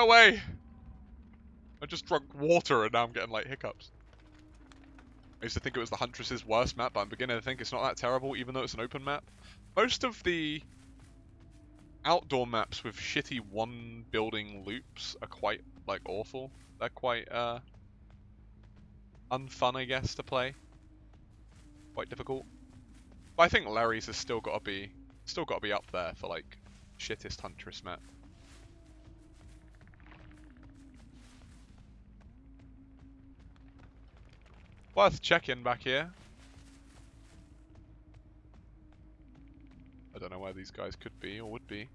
Go away! I just drunk water and now I'm getting like hiccups. I used to think it was the Huntress's worst map, but I'm beginning to think it's not that terrible, even though it's an open map. Most of the outdoor maps with shitty one building loops are quite like awful. They're quite uh unfun I guess to play. Quite difficult. But I think Larry's has still gotta be still gotta be up there for like shittest Huntress map. Worth checking back here. I don't know where these guys could be or would be.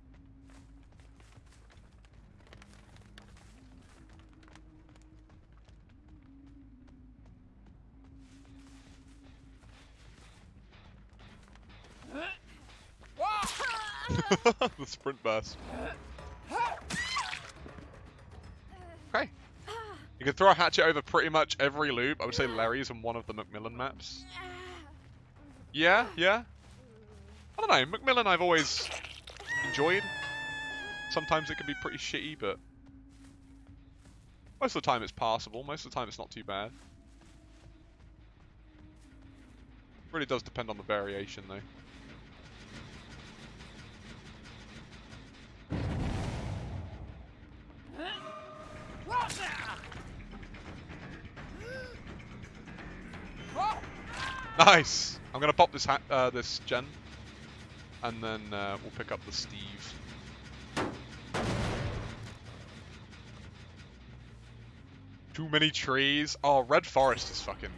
the sprint burst. You can throw a hatchet over pretty much every loop. I would say Larry's on one of the Macmillan maps. Yeah, yeah. I don't know. Macmillan I've always enjoyed. Sometimes it can be pretty shitty, but most of the time it's passable. Most of the time it's not too bad. Really does depend on the variation though. Nice! I'm gonna pop this uh, this gen, and then uh, we'll pick up the Steve. Too many trees. Oh, Red Forest is fucking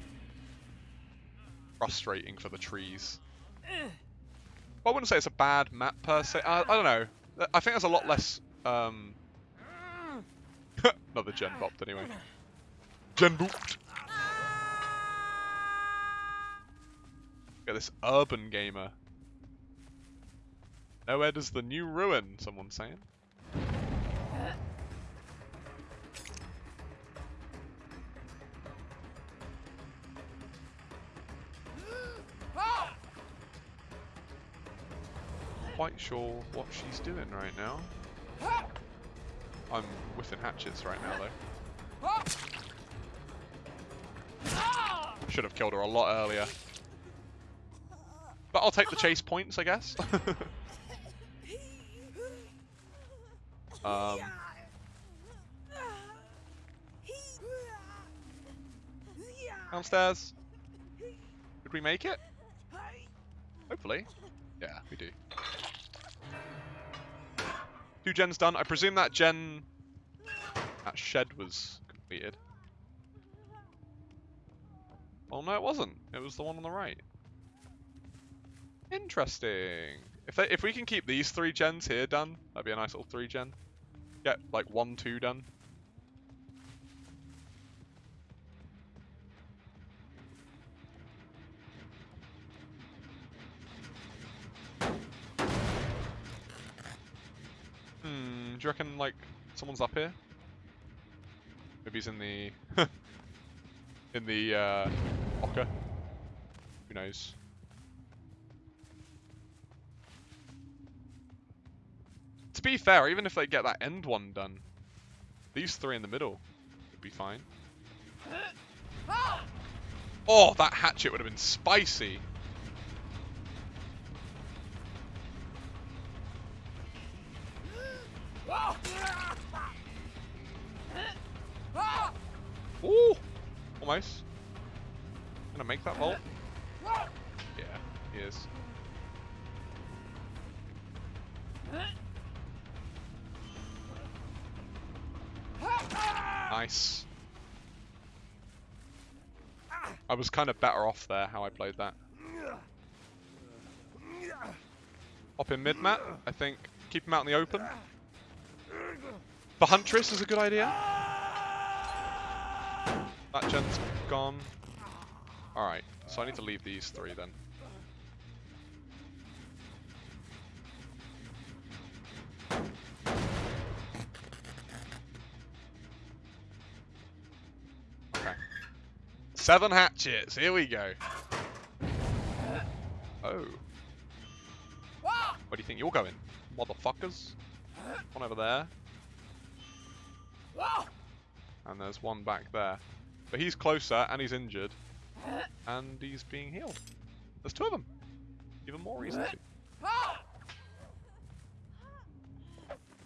frustrating for the trees. Well, I wouldn't say it's a bad map per se. I, I don't know. I think there's a lot less. Um... Another gen bopped anyway. Gen booped. Look at this urban gamer. Nowhere does the new ruin, someone's saying. Quite sure what she's doing right now. I'm whiffing hatchets right now though. Should have killed her a lot earlier. But I'll take the chase points, I guess. um, downstairs. Did we make it? Hopefully. Yeah, we do. Two gens done. I presume that gen... That shed was completed. Oh no, it wasn't. It was the one on the right. Interesting. If they, if we can keep these three gens here done, that'd be a nice little three gen. Get like one, two done. Hmm, do you reckon like someone's up here? Maybe he's in the in the uh, Ocker. Who knows? Be fair, even if they get that end one done, these three in the middle would be fine. Oh, that hatchet would have been spicy. Ooh! Almost. Gonna make that vault? Nice. I was kind of better off there how I played that. Hop in mid-mat, I think. Keep him out in the open. The Huntress is a good idea. That gen's gone. Alright, so I need to leave these three then. Seven hatchets. Here we go. Oh. Where do you think you're going? Motherfuckers. One over there. and there's one back there. But he's closer, and he's injured, and he's being healed. There's two of them. Even more reason to.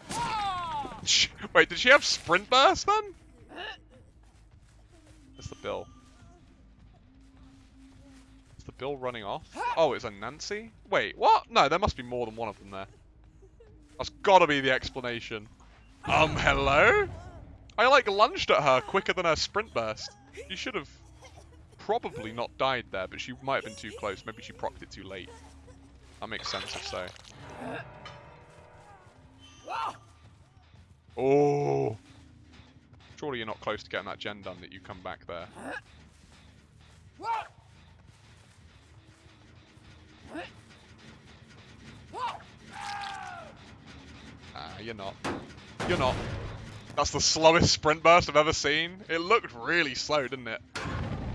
Wait, did she have sprint burst then? That's the bill. Bill running off? Oh, it's a Nancy? Wait, what? No, there must be more than one of them there. That's gotta be the explanation. Um, hello? I like lunged at her quicker than her sprint burst. She should have probably not died there, but she might have been too close. Maybe she procced it too late. That makes sense if so. Oh! Surely you're not close to getting that gen done that you come back there. Ah, you're not. You're not. That's the slowest sprint burst I've ever seen. It looked really slow, didn't it?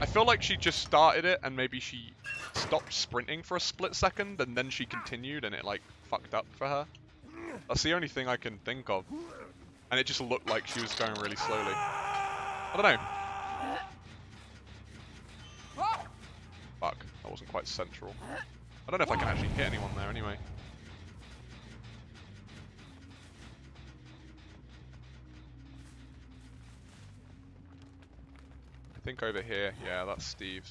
I feel like she just started it and maybe she stopped sprinting for a split second and then she continued and it like fucked up for her. That's the only thing I can think of. And it just looked like she was going really slowly. I don't know. Fuck, that wasn't quite central. I don't know if I can actually hit anyone there anyway. I think over here, yeah, that's Steve.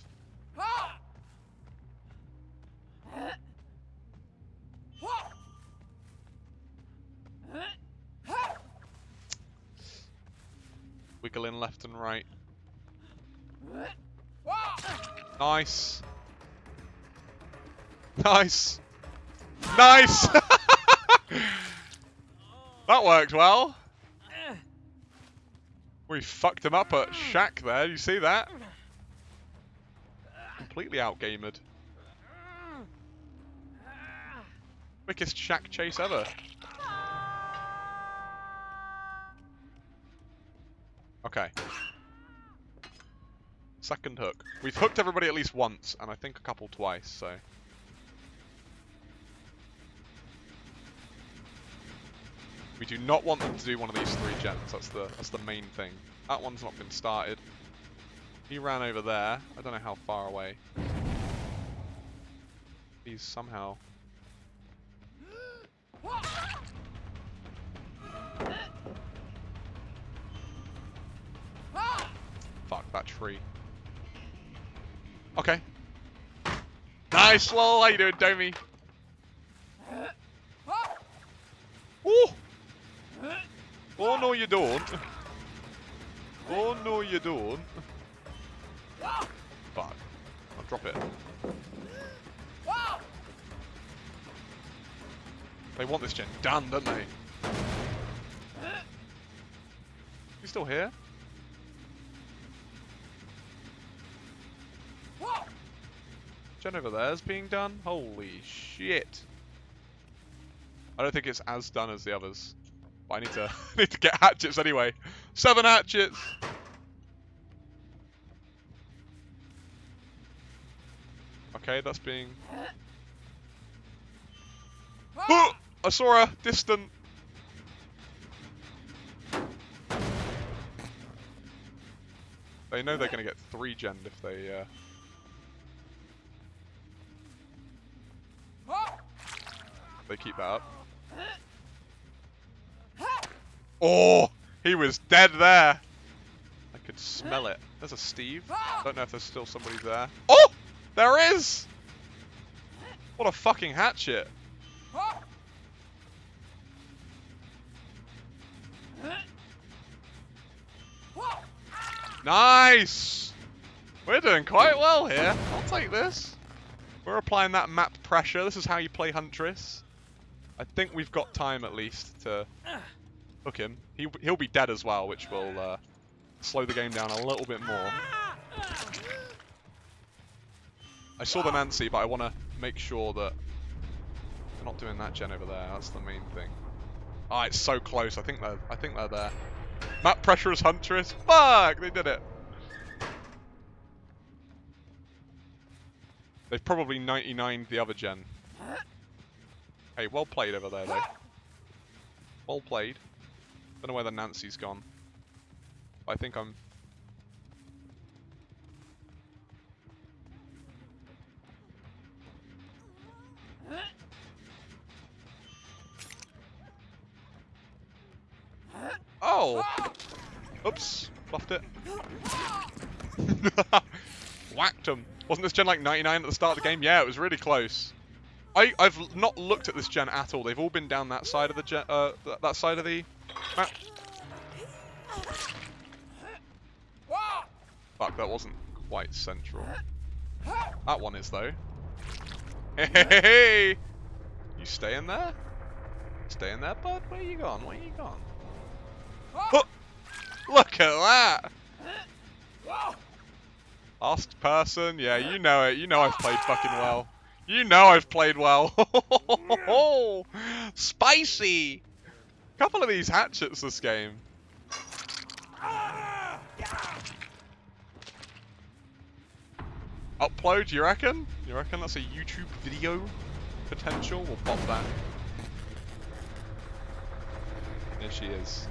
Wiggling left and right. Nice. Nice. Nice! that worked well. We fucked him up at Shack there, you see that? Completely outgamed. Quickest Shack chase ever. Okay. Second hook. We've hooked everybody at least once, and I think a couple twice, so... We do not want them to do one of these three gens. That's the that's the main thing. That one's not been started. He ran over there. I don't know how far away. He's somehow. Fuck that tree. Okay. Nice, lol. How you doing, Domi? Ooh. Oh no you don't. Oh no you don't. Fuck. I'll drop it. They want this gen done, don't they? You still here? Gen over there's being done? Holy shit. I don't think it's as done as the others. But I need to need to get hatchets anyway. Seven hatchets. Okay, that's being. Oh! I saw her distant. They know they're going to get three gen if they. Uh... They keep that up. Oh, he was dead there. I could smell it. There's a Steve. I Don't know if there's still somebody there. Oh, there is. What a fucking hatchet. Nice. We're doing quite well here. I'll take this. We're applying that map pressure. This is how you play Huntress. I think we've got time at least to hook him. He, he'll be dead as well, which will uh, slow the game down a little bit more. I saw the Nancy, but I want to make sure that they're not doing that gen over there. That's the main thing. Ah, oh, it's so close. I think they're. I think they're there. Map pressure is Huntress. Fuck! They did it. They've probably 99 the other gen. Hey, well played over there, though. Well played. Don't know where the Nancy's gone. I think I'm... Oh! Oops, fluffed it. Whacked him. Wasn't this gen like 99 at the start of the game? Yeah, it was really close. I, I've not looked at this gen at all. They've all been down that side of the gen, uh, th that side of the map. Fuck, that wasn't quite central. That one is though. Hey! You staying there? Staying there, bud? Where you gone? Where you gone? Oh, look at that! Asked person, yeah, you know it. You know I've played fucking well. You know I've played well. Spicy! Couple of these hatchets this game. Upload, you reckon? You reckon that's a YouTube video potential? We'll pop that. There she is.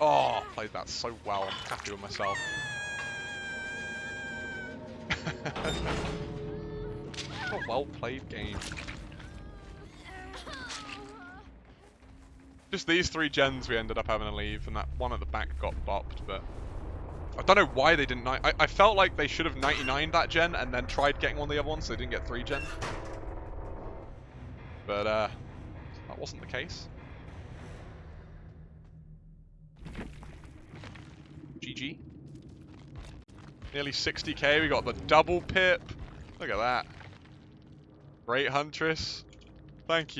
Oh, played that so well. I'm happy with myself. what a well played game. Just these three gens we ended up having to leave, and that one at the back got bopped, but... I don't know why they didn't... I, I felt like they should have 99 that gen and then tried getting one of the other ones so they didn't get 3 gen. But, uh... That wasn't the case. GG. Nearly 60k, we got the double pip. Look at that. Great Huntress. Thank you.